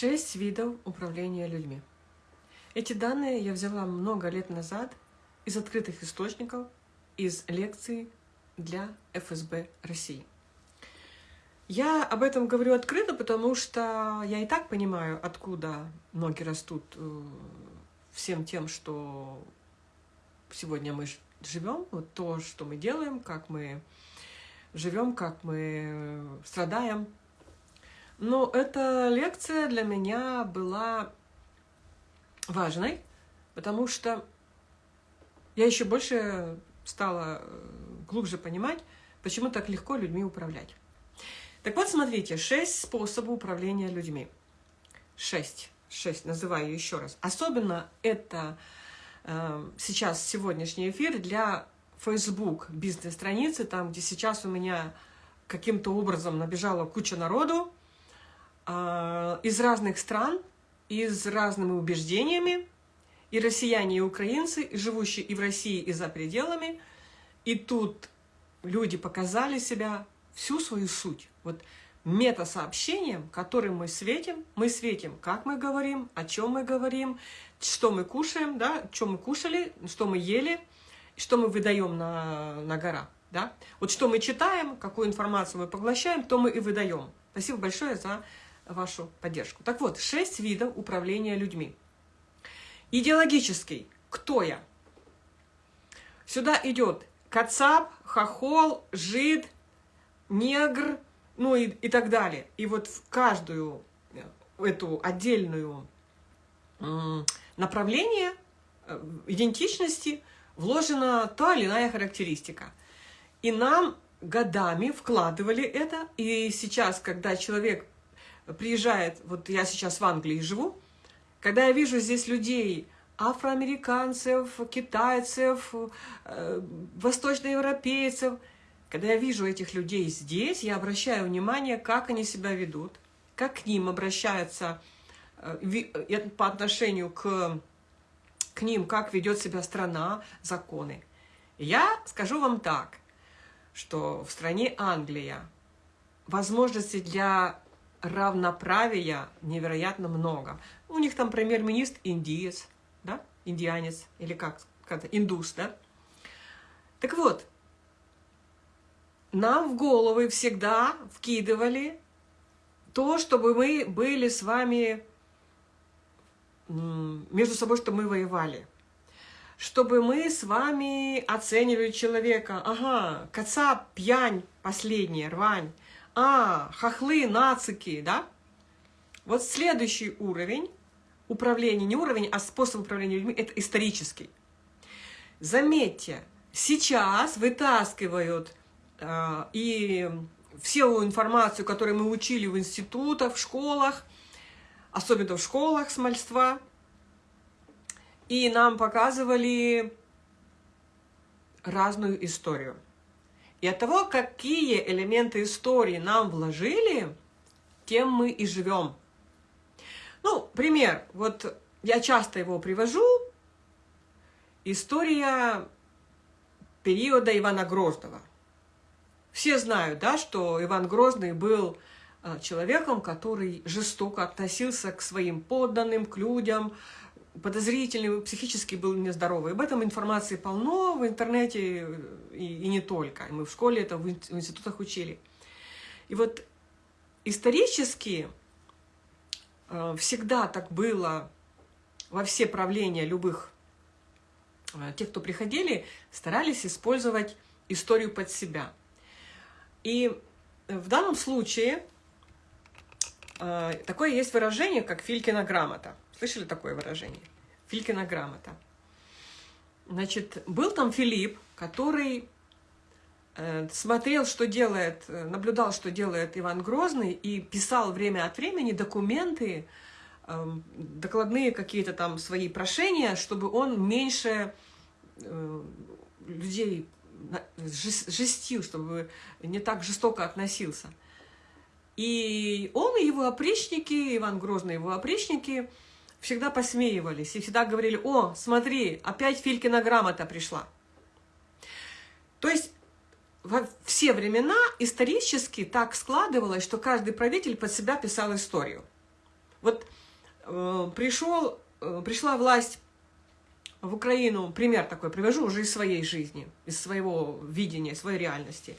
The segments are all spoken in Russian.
Шесть видов управления людьми. Эти данные я взяла много лет назад из открытых источников, из лекций для ФСБ России. Я об этом говорю открыто, потому что я и так понимаю, откуда ноги растут э, всем тем, что сегодня мы живем, вот то, что мы делаем, как мы живем, как мы страдаем. Но эта лекция для меня была важной, потому что я еще больше стала э, глубже понимать, почему так легко людьми управлять. Так вот, смотрите, шесть способов управления людьми. Шесть. Шесть, называю еще раз. Особенно это э, сейчас сегодняшний эфир для Facebook бизнес-страницы, там, где сейчас у меня каким-то образом набежала куча народу из разных стран, из разными убеждениями, и россияне, и украинцы, и живущие и в России, и за пределами. И тут люди показали себя всю свою суть. Вот мета-сообщением, которым мы светим, мы светим, как мы говорим, о чем мы говорим, что мы кушаем, да, что мы кушали, что мы ели, что мы выдаем на, на гора. Да? Вот что мы читаем, какую информацию мы поглощаем, то мы и выдаем. Спасибо большое за вашу поддержку. Так вот, шесть видов управления людьми. Идеологический. Кто я? Сюда идет кацап, хохол, жид, негр, ну и, и так далее. И вот в каждую э, эту отдельную направление э, идентичности вложена та или иная характеристика. И нам годами вкладывали это, и сейчас, когда человек приезжает, вот я сейчас в Англии живу, когда я вижу здесь людей, афроамериканцев, китайцев, э, восточноевропейцев – когда я вижу этих людей здесь, я обращаю внимание, как они себя ведут, как к ним обращаются э, э, по отношению к, к ним, как ведет себя страна, законы. Я скажу вам так, что в стране Англия возможностей для равноправия невероятно много. У них там премьер-министр индиец, да, индианец, или как, как индус, да. Так вот, нам в головы всегда вкидывали то, чтобы мы были с вами между собой, чтобы мы воевали. Чтобы мы с вами оценивали человека. Ага, коца, пьянь, последняя, рвань. А, хохлы, нацики, да? Вот следующий уровень управления, не уровень, а способ управления людьми, это исторический. Заметьте, сейчас вытаскивают а, и всю информацию, которую мы учили в институтах, в школах, особенно в школах смольства, и нам показывали разную историю. И от того, какие элементы истории нам вложили, тем мы и живем. Ну, пример, вот я часто его привожу. История периода Ивана Грозного. Все знают, да, что Иван Грозный был а, человеком, который жестоко относился к своим подданным, к людям, подозрительный, психически был нездоровый. Об этом информации полно в интернете и, и не только. Мы в школе это в институтах учили. И вот исторически а, всегда так было во все правления любых а, тех, кто приходили, старались использовать историю под себя – и в данном случае э, такое есть выражение, как Филькина грамота. Слышали такое выражение? Филькина грамота. Значит, был там Филипп, который э, смотрел, что делает, э, наблюдал, что делает Иван Грозный, и писал время от времени документы, эм, докладные какие-то там свои прошения, чтобы он меньше людей жестил, чтобы не так жестоко относился. И он и его опричники, Иван Грозный его опричники, всегда посмеивались и всегда говорили, о, смотри, опять Филькина грамота пришла. То есть во все времена исторически так складывалось, что каждый правитель под себя писал историю. Вот э, пришел, э, пришла власть в Украину, пример такой привожу уже из своей жизни, из своего видения, своей реальности.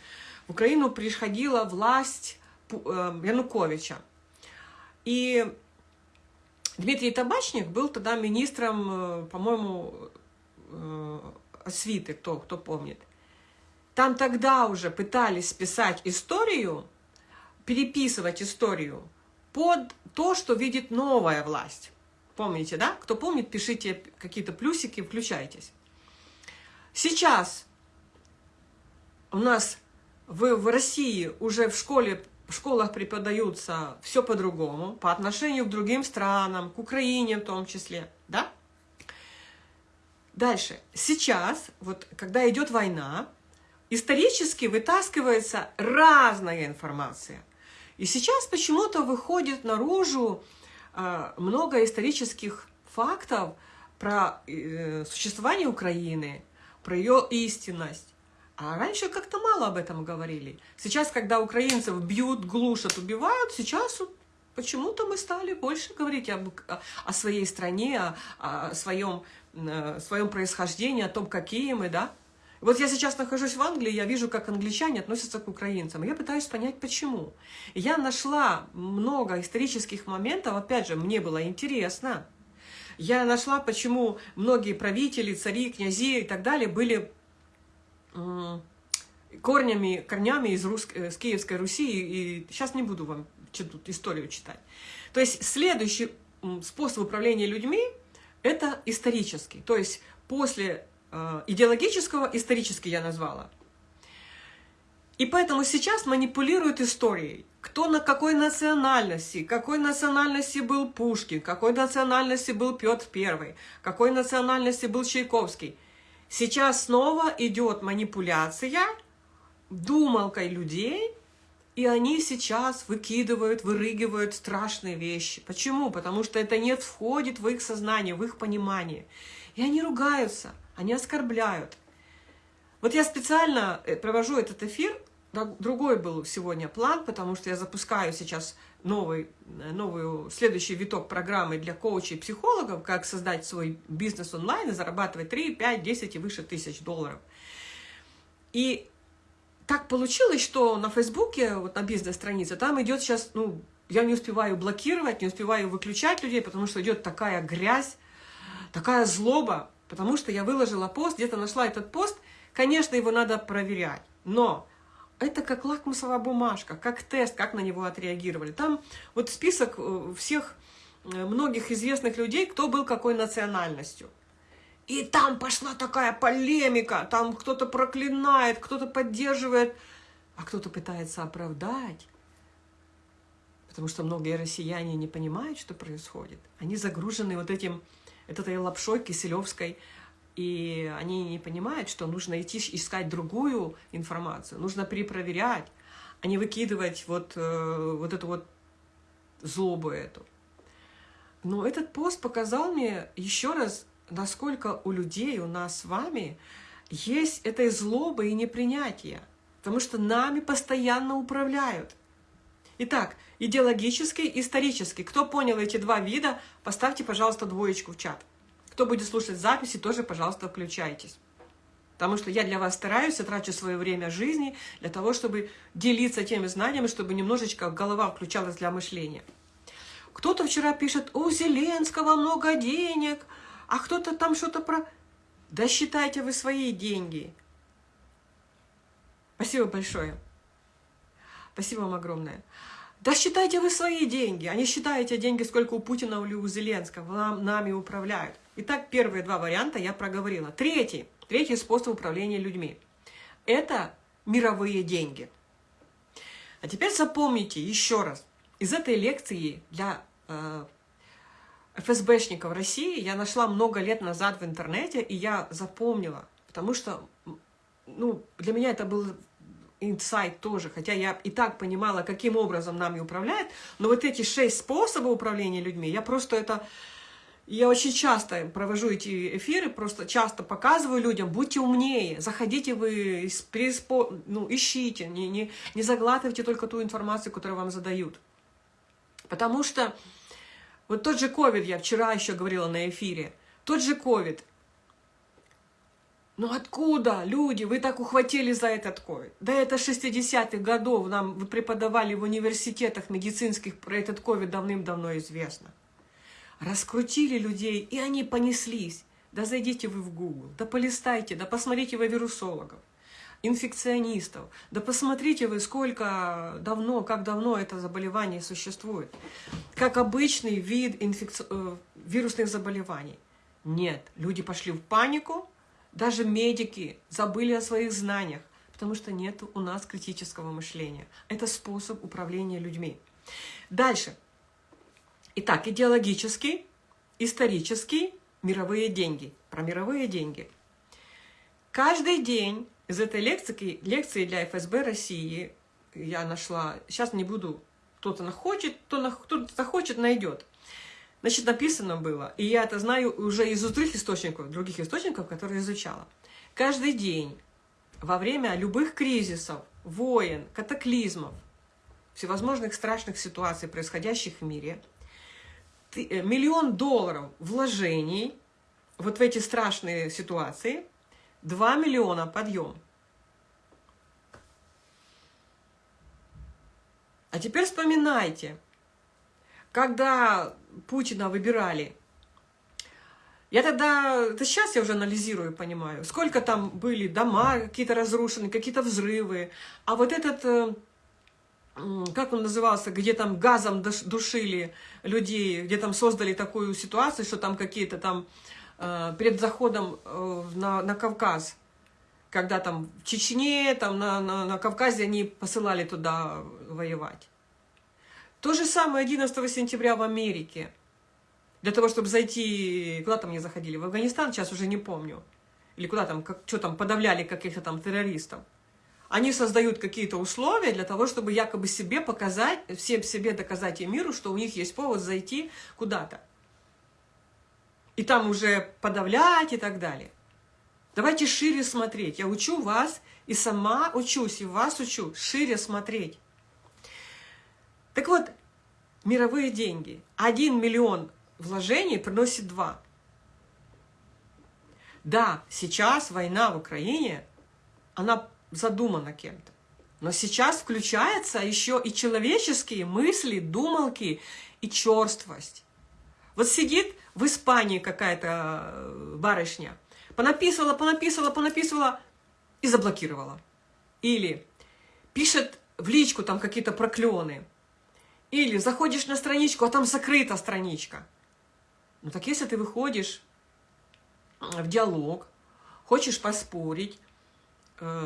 В Украину приходила власть э, Януковича. И Дмитрий Табачник был тогда министром, э, по-моему, э, освиты, кто, кто помнит. Там тогда уже пытались писать историю, переписывать историю под то, что видит новая власть. Помните, да? Кто помнит, пишите какие-то плюсики, включайтесь. Сейчас у нас в, в России уже в школе в школах преподаются все по-другому, по отношению к другим странам, к Украине в том числе, да? Дальше. Сейчас, вот когда идет война, исторически вытаскивается разная информация. И сейчас почему-то выходит наружу э, много исторических фактов про э, существование Украины, про ее истинность. А раньше как-то мало об этом говорили. Сейчас, когда украинцев бьют, глушат, убивают, сейчас почему-то мы стали больше говорить об, о своей стране, о, о своем, о своем происхождении, о том, какие мы, да. Вот я сейчас нахожусь в Англии, я вижу, как англичане относятся к украинцам. Я пытаюсь понять, почему. Я нашла много исторических моментов, опять же, мне было интересно. Я нашла, почему многие правители, цари, князи и так далее были корнями, корнями из, Рус... с Киевской Руси. И сейчас не буду вам тут историю читать. То есть следующий способ управления людьми – это исторический. То есть после Э, идеологического, исторически я назвала. И поэтому сейчас манипулируют историей. Кто на какой национальности, какой национальности был Пушкин, какой национальности был Петр I, какой национальности был Чайковский. Сейчас снова идет манипуляция думалкой людей, и они сейчас выкидывают, вырыгивают страшные вещи. Почему? Потому что это не входит в их сознание, в их понимание. И они ругаются. Они оскорбляют. Вот я специально э, провожу этот эфир, другой был сегодня план, потому что я запускаю сейчас новый, э, новую, следующий виток программы для коучей и психологов, как создать свой бизнес онлайн и зарабатывать 3, 5, 10 и выше тысяч долларов. И так получилось, что на Фейсбуке, вот на бизнес-странице, там идет сейчас, ну, я не успеваю блокировать, не успеваю выключать людей, потому что идет такая грязь, такая злоба, потому что я выложила пост, где-то нашла этот пост, конечно, его надо проверять, но это как лакмусовая бумажка, как тест, как на него отреагировали. Там вот список э, всех э, многих известных людей, кто был какой национальностью. И там пошла такая полемика, там кто-то проклинает, кто-то поддерживает, а кто-то пытается оправдать. Потому что многие россияне не понимают, что происходит. Они загружены вот этим этой лапшой киселевской, и они не понимают, что нужно идти искать другую информацию, нужно перепроверять, а не выкидывать вот, э, вот эту вот злобу эту. Но этот пост показал мне еще раз, насколько у людей, у нас с вами, есть этой злобы и непринятия, потому что нами постоянно управляют. Итак, идеологический, исторический. Кто понял эти два вида, поставьте, пожалуйста, двоечку в чат. Кто будет слушать записи, тоже, пожалуйста, включайтесь. Потому что я для вас стараюсь, я трачу свое время жизни для того, чтобы делиться теми знаниями, чтобы немножечко голова включалась для мышления. Кто-то вчера пишет, у Зеленского много денег, а кто-то там что-то про... Да считайте вы свои деньги. Спасибо большое. Спасибо вам огромное. Да считайте вы свои деньги, а не считайте деньги, сколько у Путина или у Зеленского. Нам, нами управляют. Итак, первые два варианта я проговорила. Третий, третий способ управления людьми – это мировые деньги. А теперь запомните еще раз. Из этой лекции для э, ФСБшников России я нашла много лет назад в интернете, и я запомнила, потому что ну, для меня это было инсайт тоже, хотя я и так понимала, каким образом нами управляет, но вот эти шесть способов управления людьми, я просто это... Я очень часто провожу эти эфиры, просто часто показываю людям, будьте умнее, заходите вы, ну, ищите, не, не, не заглатывайте только ту информацию, которую вам задают. Потому что Вот тот же ковид, я вчера еще говорила на эфире, тот же ковид. Ну откуда, люди, вы так ухватили за этот ковид? Да это 60-х годов нам вы преподавали в университетах медицинских про этот ковид давным-давно известно. Раскрутили людей, и они понеслись. Да зайдите вы в Google, да полистайте, да посмотрите вы вирусологов инфекционистов. Да посмотрите вы, сколько давно, как давно это заболевание существует. Как обычный вид инфекци... Э, вирусных заболеваний. Нет, люди пошли в панику, даже медики забыли о своих знаниях, потому что нет у нас критического мышления. Это способ управления людьми. Дальше. Итак, идеологический, исторический, мировые деньги. Про мировые деньги. Каждый день из этой лекции, лекции для ФСБ России я нашла, сейчас не буду, кто-то хочет, кто-то захочет, найдет. Значит, написано было, и я это знаю уже из других источников, других источников, которые изучала. Каждый день во время любых кризисов, войн, катаклизмов, всевозможных страшных ситуаций, происходящих в мире, миллион долларов вложений вот в эти страшные ситуации 2 миллиона подъем. А теперь вспоминайте, когда Путина выбирали, я тогда, это сейчас я уже анализирую, понимаю, сколько там были дома какие-то разрушены, какие-то взрывы, а вот этот, э, как он назывался, где там газом душили людей, где там создали такую ситуацию, что там какие-то там Э, перед заходом э, на, на Кавказ, когда там в Чечне, там на, на, на Кавказе они посылали туда воевать. То же самое 11 сентября в Америке. Для того, чтобы зайти... Куда там они заходили? В Афганистан, сейчас уже не помню. Или куда там, как, что там, подавляли каких-то там террористов. Они создают какие-то условия для того, чтобы якобы себе показать, всем себе доказать и миру, что у них есть повод зайти куда-то и там уже подавлять и так далее. Давайте шире смотреть. Я учу вас и сама учусь, и вас учу шире смотреть. Так вот, мировые деньги. Один миллион вложений приносит два. Да, сейчас война в Украине, она задумана кем-то. Но сейчас включаются еще и человеческие мысли, думалки и черствость. Вот сидит в Испании какая-то э, барышня, понаписывала, понаписывала, понаписывала и заблокировала. Или пишет в личку там какие-то проклёны. Или заходишь на страничку, а там закрыта страничка. Ну так если ты выходишь в диалог, хочешь поспорить,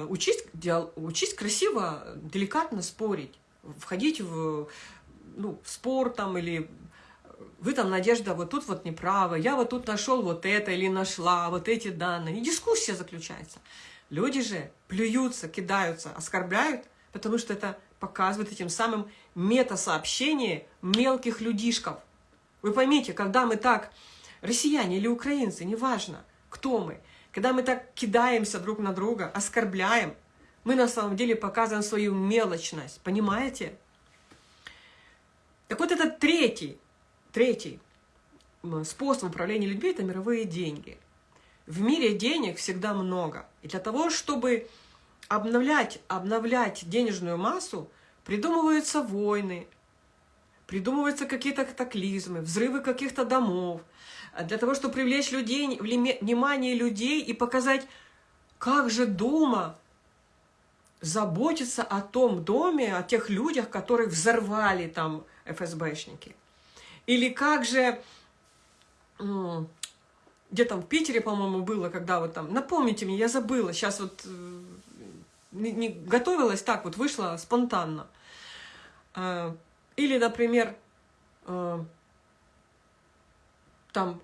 учись, диал, учись красиво, деликатно спорить, входить в, ну, в спор там или вы там, Надежда, вот тут вот неправы, я вот тут нашел вот это или нашла, вот эти данные. И дискуссия заключается. Люди же плюются, кидаются, оскорбляют, потому что это показывает этим самым мета-сообщение мелких людишков. Вы поймите, когда мы так, россияне или украинцы, неважно, кто мы, когда мы так кидаемся друг на друга, оскорбляем, мы на самом деле показываем свою мелочность, понимаете? Так вот это третий Третий способ управления людьми – это мировые деньги. В мире денег всегда много. И для того, чтобы обновлять, обновлять денежную массу, придумываются войны, придумываются какие-то катаклизмы, взрывы каких-то домов, для того, чтобы привлечь людей, внимание людей и показать, как же дома заботиться о том доме, о тех людях, которых взорвали там ФСБшники. Или как же, где там в Питере, по-моему, было, когда вот там, напомните мне, я забыла, сейчас вот э, не, не готовилась так, вот вышла спонтанно. А, или, например, э, там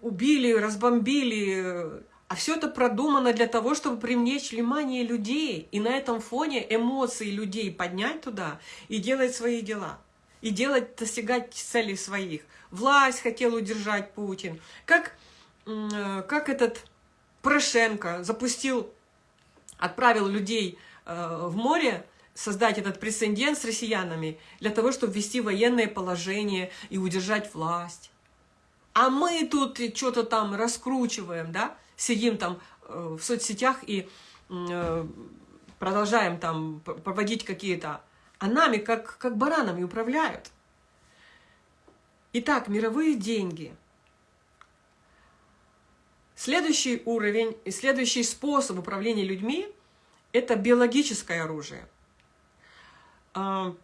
убили, разбомбили, а все это продумано для того, чтобы привлечь внимание людей и на этом фоне эмоции людей поднять туда и делать свои дела и делать, достигать целей своих. Власть хотел удержать Путин. Как, э, как этот Порошенко запустил, отправил людей э, в море создать этот прецедент с россиянами для того, чтобы ввести военное положение и удержать власть. А мы тут что-то там раскручиваем, да, сидим там э, в соцсетях и э, продолжаем там проводить какие-то... А нами как, как баранами управляют. Итак, мировые деньги. Следующий уровень и следующий способ управления людьми – это биологическое оружие. А,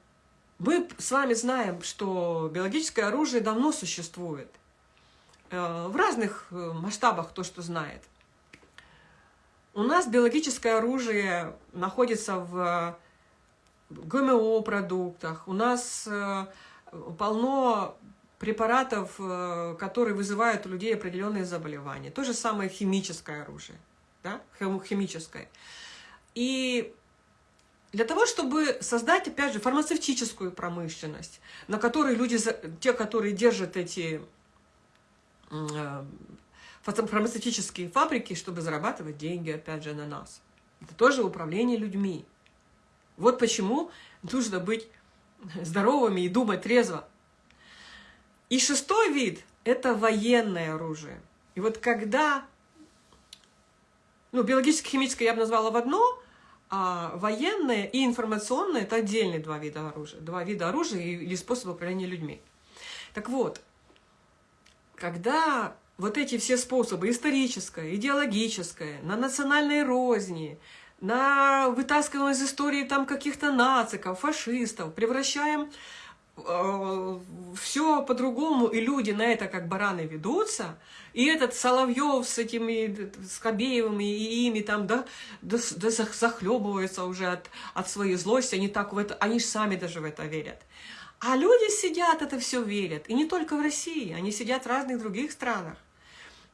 мы с вами знаем, что биологическое оружие давно существует. Э, в разных э, масштабах, то, что знает. У нас биологическое оружие находится в ГМО-продуктах. У нас э, полно препаратов, которые вызывают у людей определенные заболевания. То же самое химическое оружие, да? химическое. И для того, чтобы создать, опять же, фармацевтическую промышленность, на которой люди, те, которые держат эти Э, фармацевтические фабрики, чтобы зарабатывать деньги, опять же, на нас. Это тоже управление людьми. Вот почему нужно быть здоровыми и думать трезво. И шестой вид – это военное оружие. И вот когда, ну, биологически-химическое я бы назвала в одно, а военное и информационное – это отдельные два вида оружия. Два вида оружия или способа управления людьми. Так вот, когда вот эти все способы, историческое, идеологическое, на национальной розни, на вытаскиваем из истории там каких-то нациков, фашистов, превращаем все по-другому, и люди на это как бараны ведутся, и этот Соловьев с этими Скобеевыми и ими там, да, да, да захлебываются уже от, от своей злости, они так в это, они же сами даже в это верят. А люди сидят, это все верят. И не только в России, они сидят в разных других странах.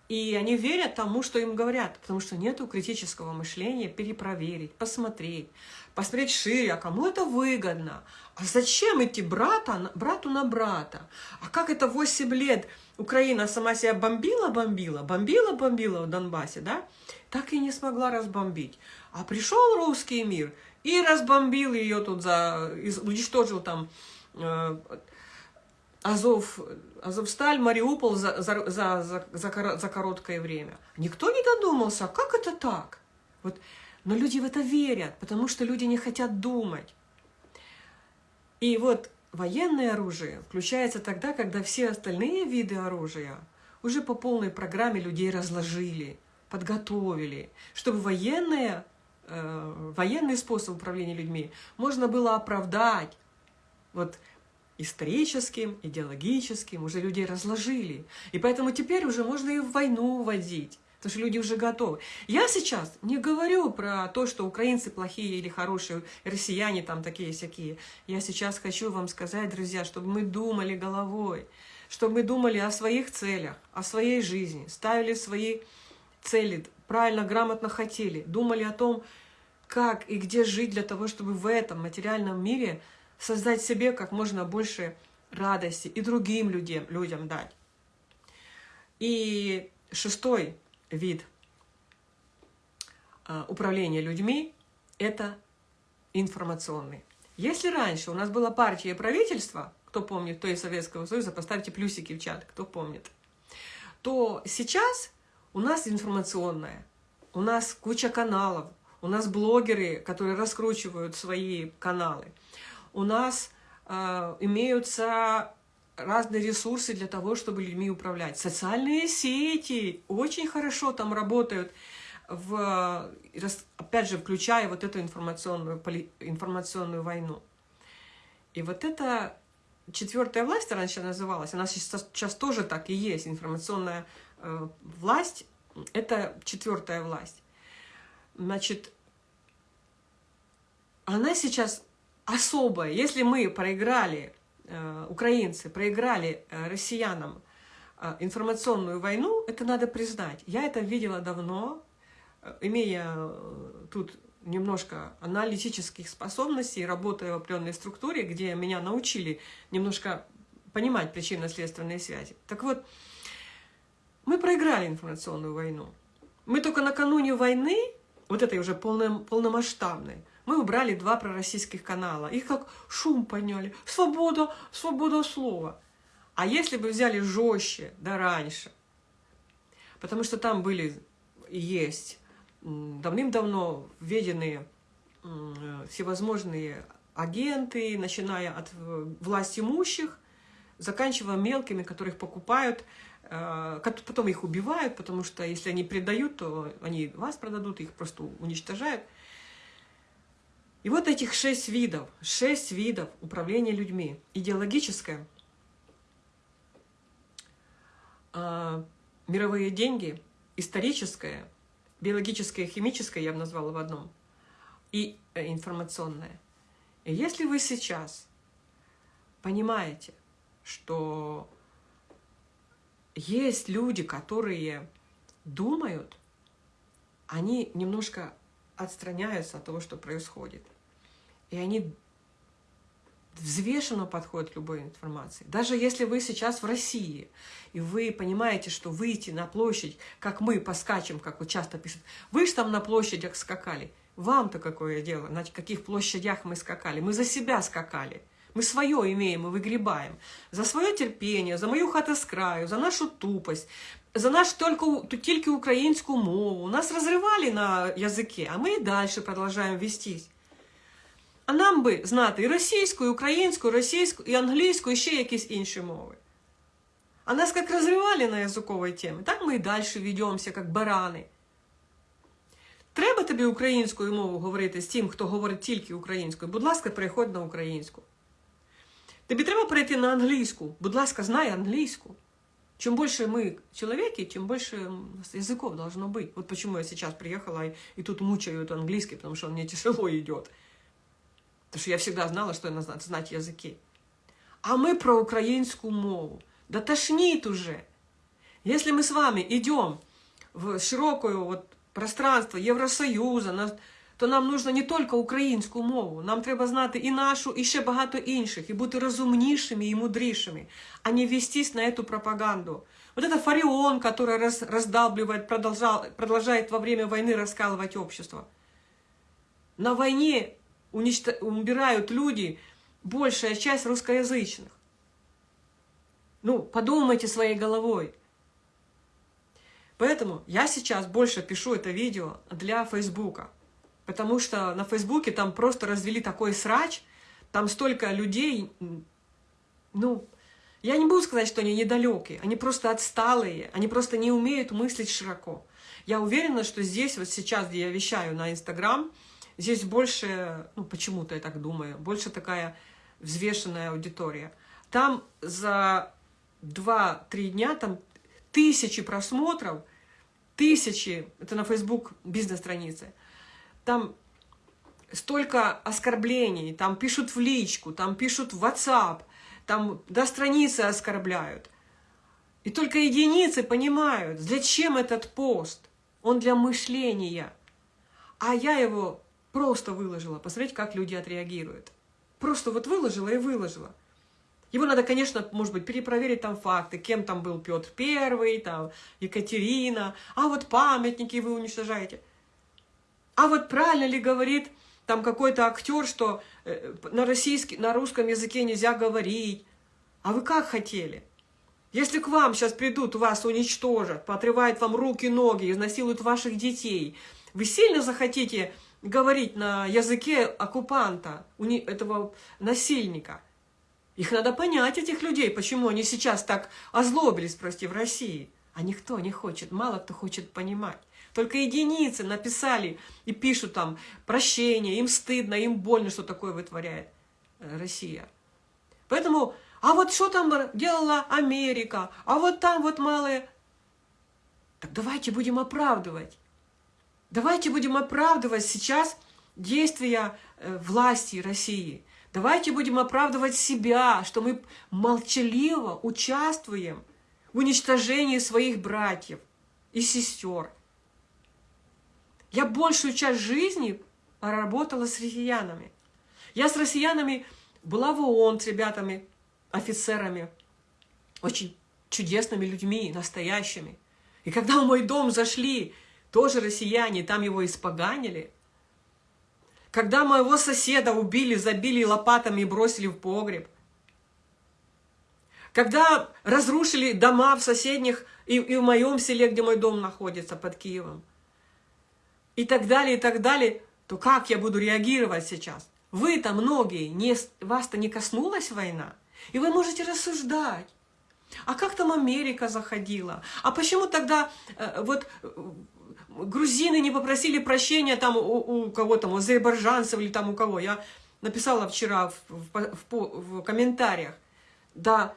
И они верят тому, что им говорят, потому что нету критического мышления перепроверить, посмотреть, посмотреть шире, а кому это выгодно, а зачем идти брата, брату на брата, а как это 8 лет Украина сама себя бомбила-бомбила, бомбила-бомбила в Донбассе, да, так и не смогла разбомбить. А пришел русский мир и разбомбил ее тут, за, уничтожил там Э, Азов, Азовсталь, Мариуполь за, за, за, за, за, короткое время. Никто не додумался, как это так? Вот, но люди в это верят, потому что люди не хотят думать. И вот военное оружие включается тогда, когда все остальные виды оружия уже по полной программе людей разложили, подготовили, чтобы военное, э, военный способ управления людьми можно было оправдать, вот историческим, идеологическим, уже людей разложили. И поэтому теперь уже можно и в войну водить, потому что люди уже готовы. Я сейчас не говорю про то, что украинцы плохие или хорошие, россияне там такие-сякие. Я сейчас хочу вам сказать, друзья, чтобы мы думали головой, чтобы мы думали о своих целях, о своей жизни, ставили свои цели, правильно, грамотно хотели, думали о том, как и где жить для того, чтобы в этом материальном мире – создать себе как можно больше радости и другим людям, людям дать. И шестой вид а, управления людьми – это информационный. Если раньше у нас была партия и правительство, кто помнит, кто из Советского Союза, поставьте плюсики в чат, кто помнит, то сейчас у нас информационная, у нас куча каналов, у нас блогеры, которые раскручивают свои каналы – у нас э, имеются разные ресурсы для того, чтобы людьми управлять. Социальные сети очень хорошо там работают, в, опять же, включая вот эту информационную, информационную войну. И вот эта четвертая власть, раньше называлась, она сейчас, сейчас тоже так и есть, информационная э, власть, это четвертая власть. Значит, она сейчас особое. Если мы проиграли, э, украинцы проиграли э, россиянам э, информационную войну, это надо признать. Я это видела давно, имея тут немножко аналитических способностей, работая в определенной структуре, где меня научили немножко понимать причинно-следственные связи. Так вот, мы проиграли информационную войну. Мы только накануне войны, вот этой уже полном, полномасштабной, Мы убрали два пророссийских канала. Их как шум подняли. Свобода, свобода слова. А если бы взяли жестче, да раньше, потому что там были и есть давным-давно введенные всевозможные агенты, начиная от э, власть имущих, заканчивая мелкими, которых покупают, э, потом их убивают, потому что если они предают, то они вас продадут, их просто уничтожают. И вот этих шесть видов, шесть видов управления людьми. Идеологическое, а, мировые деньги, историческое, биологическое, химическое, я бы назвала в одном, и э, информационное. И если вы сейчас понимаете, что есть люди, которые думают, они немножко отстраняются от того, что происходит. И они взвешенно подходят к любой информации. Даже если вы сейчас в России, и вы понимаете, что выйти на площадь, как мы поскачем, как вот часто пишут, вы же там на площадях скакали. Вам-то какое дело, на каких площадях мы скакали? Мы за себя скакали. Мы свое имеем и выгребаем. За свое терпение, за мою хатоскраю, за нашу тупость, за нашу только, тільки українську мову. Нас разрывали на языке, а мы и дальше продолжаем вестись. А нам би знати і російську, і українську, і російську, і англійську, і ще якісь інші мови. А нас як розривали на язиковій темі, так ми і далі ведемося, як барани. Треба тобі українською мовою говорити з тим, хто говорить тільки українською. Будь ласка, переходь на українську. Тобі треба перейти на англійську. Будь ласка, знай англійську. Чем больше мы человеки, тем больше языков должно быть. Вот почему я сейчас приехала и, и тут мучаю этот английский, потому что он мне тяжело идет. Потому что я всегда знала, что надо знать языки. А мы про украинскую мову. Да тошнит уже. Если мы с вами идем в широкое вот пространство Євросоюзу, то нам нужно не тільки українську мову, нам треба знати і нашу, і ще багато інших, і бути розумнішими і мудрішими, а не вестись на эту пропаганду. Вот это Фарион, который раз, раздалбливает, продолжал, продолжает во время войны раскалывать общество. На войне уничтож... умирают люди, большая часть русскоязычных. Ну, подумайте своей головой. Поэтому я сейчас больше пишу это видео для Фейсбука. Потому что на Фейсбуке там просто развели такой срач, там столько людей, ну, я не буду сказать, что они недалекие, они просто отсталые, они просто не умеют мыслить широко. Я уверена, что здесь, вот сейчас, где я вещаю на Инстаграм, Здесь больше, ну почему-то я так думаю, больше такая взвешенная аудитория. Там за 2-3 дня там тысячи просмотров, тысячи, это на Facebook бизнес-странице, там столько оскорблений, там пишут в личку, там пишут в WhatsApp, там до страницы оскорбляют. И только единицы понимают, зачем этот пост. Он для мышления. А я его Просто выложила, посмотреть, как люди отреагируют. Просто вот выложила и выложила. Его надо, конечно, может быть, перепроверить там факты, кем там был Петр Первый, там Екатерина, а вот памятники вы уничтожаете. А вот правильно ли говорит там какой-то актер, что э, на, российский, на русском языке нельзя говорить? А вы как хотели? Если к вам сейчас придут, вас уничтожат, поотрывают вам руки, ноги, изнасилуют ваших детей, вы сильно захотите говорить на языке оккупанта, этого насильника. Их надо понять, этих людей, почему они сейчас так озлобились, прости, в России. А никто не хочет, мало кто хочет понимать. Только единицы написали и пишут там прощение, им стыдно, им больно, что такое вытворяет э, Россия. Поэтому, а вот что там делала Америка, а вот там вот малые... Так давайте будем оправдывать. Давайте будем оправдывать сейчас действия э, власти России. Давайте будем оправдывать себя, что мы молчаливо участвуем в уничтожении своих братьев и сестер. Я большую часть жизни работала с россиянами. Я с россиянами была в ООН с ребятами, офицерами, очень чудесными людьми, настоящими. И когда в мой дом зашли тоже россияне, там его испоганили. когда моего соседа убили, забили лопатами и бросили в погреб, когда разрушили дома в соседних и, и в моем селе, где мой дом находится, под Киевом, и так далее, и так далее, то как я буду реагировать сейчас? Вы-то многие, не, вас-то не коснулась война, и вы можете рассуждать. А как там Америка заходила? А почему тогда э, вот грузины не попросили прощения там у, у кого там, у азербайджанцев или там у кого? Я написала вчера в, в, в, в комментариях. Да,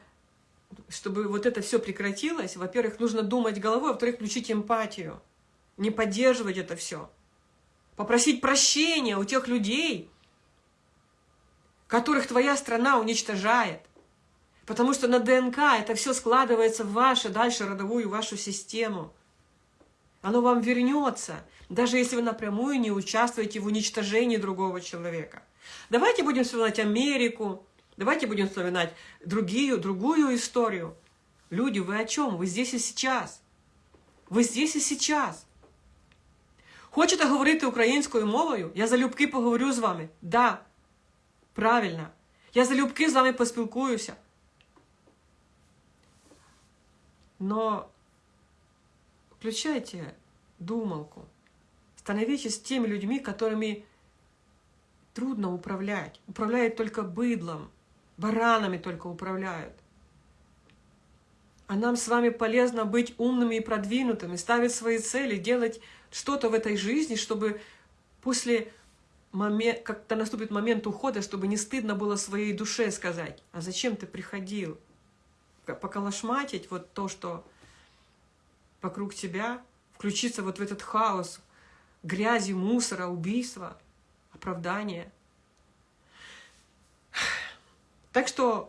чтобы вот это все прекратилось, во-первых, нужно думать головой, а во-вторых, включить эмпатию, не поддерживать это все. Попросить прощения у тех людей, которых твоя страна уничтожает. Потому что на ДНК это все складывается в вашу дальше родовую вашу систему. Оно вам вернется, даже если вы напрямую не участвуете в уничтожении другого человека. Давайте будем вспоминать Америку, давайте будем вспоминать другие, другую историю. Люди, вы о чем? Вы здесь и сейчас. Ви здесь і сейчас. Хочете говорити українською мовою? Я залюбки поговорю з вами. Да, правильно. Я залюбки з вами поспілкуюся. Но включайте думалку. Становитесь теми людьми, которыми трудно управлять. Управляют только быдлом, баранами только управляют. А нам с вами полезно быть умными и продвинутыми, ставить свои цели, делать что-то в этой жизни, чтобы после момент, когда наступит момент ухода, чтобы не стыдно было своей душе сказать, а зачем ты приходил? поколошматить вот то, что вокруг тебя, включиться вот в этот хаос грязи, мусора, убийства, оправдания. Так что,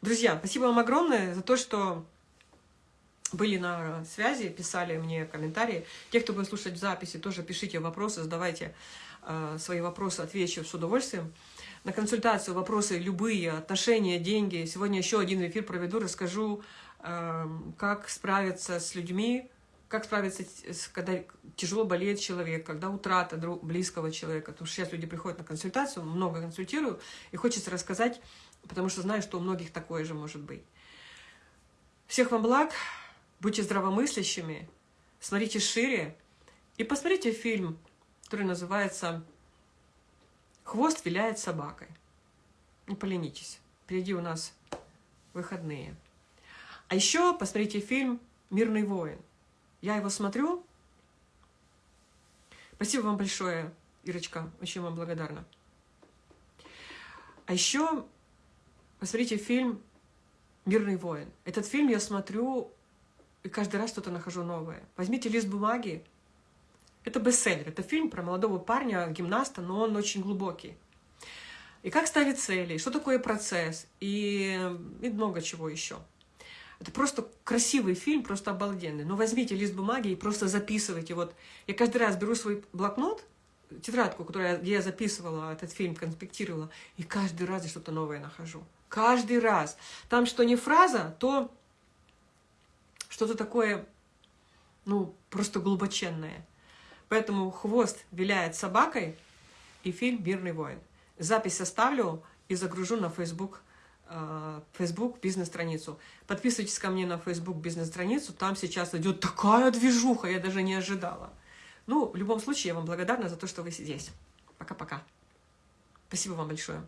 друзья, спасибо вам огромное за то, что были на связи, писали мне комментарии. Те, кто будет слушать записи, тоже пишите вопросы, задавайте э, свои вопросы, отвечу с удовольствием на консультацию, вопросы любые, отношения, деньги. Сегодня еще один эфир проведу, расскажу, как справиться с людьми, как справиться, когда тяжело болеет человек, когда утрата близкого человека. Потому что сейчас люди приходят на консультацию, много консультирую, и хочется рассказать, потому что знаю, что у многих такое же может быть. Всех вам благ, будьте здравомыслящими, смотрите шире и посмотрите фильм, который называется Хвост виляет собакой. Не поленитесь. Впереди у нас выходные. А еще посмотрите фильм «Мирный воин». Я его смотрю. Спасибо вам большое, Ирочка. Очень вам благодарна. А еще посмотрите фильм «Мирный воин». Этот фильм я смотрю и каждый раз что-то нахожу новое. Возьмите лист бумаги, это бестселлер, это фильм про молодого парня, гимнаста, но он очень глубокий. И как ставить цели, что такое процесс, и, и много чего еще. Это просто красивый фильм, просто обалденный. Но возьмите лист бумаги и просто записывайте. Вот я каждый раз беру свой блокнот, тетрадку, которую я, я записывала этот фильм, конспектировала, и каждый раз я что-то новое нахожу. Каждый раз. Там что не фраза, то что-то такое, ну, просто глубоченное. Поэтому хвост виляет собакой и фильм «Мирный воин». Запись оставлю и загружу на Facebook, Facebook бизнес-страницу. Подписывайтесь ко мне на Facebook бизнес-страницу, там сейчас идет такая движуха, я даже не ожидала. Ну, в любом случае, я вам благодарна за то, что вы здесь. Пока-пока. Спасибо вам большое.